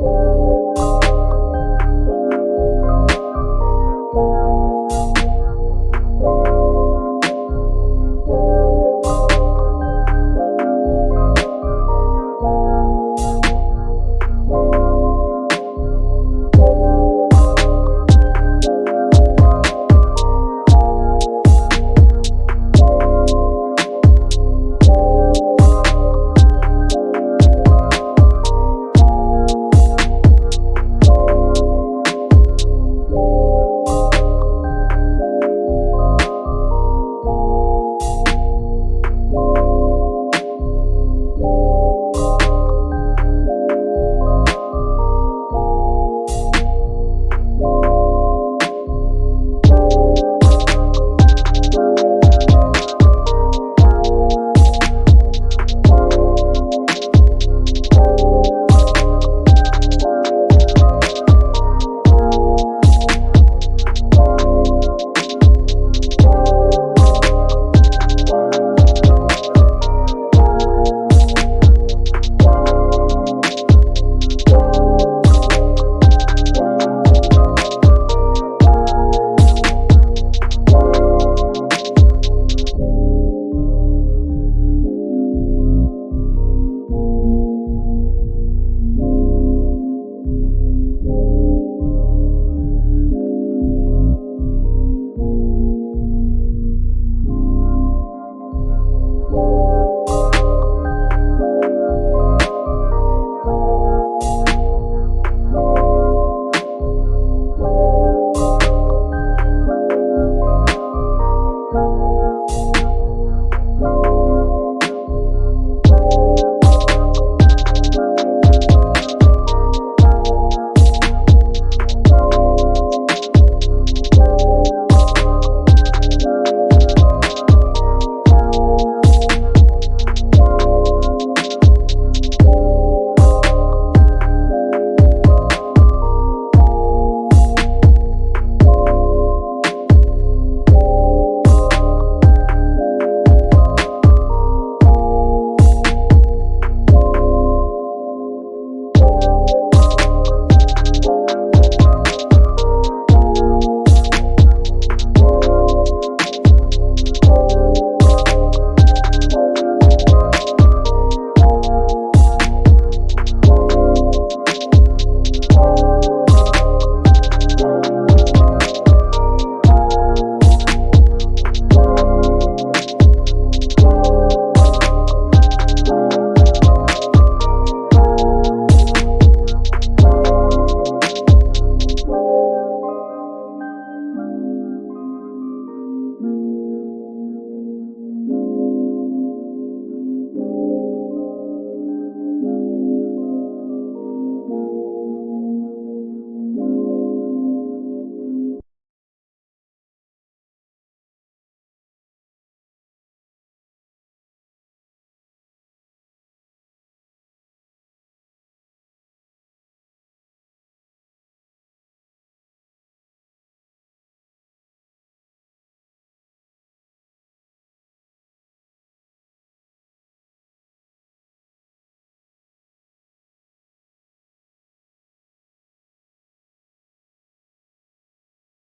you.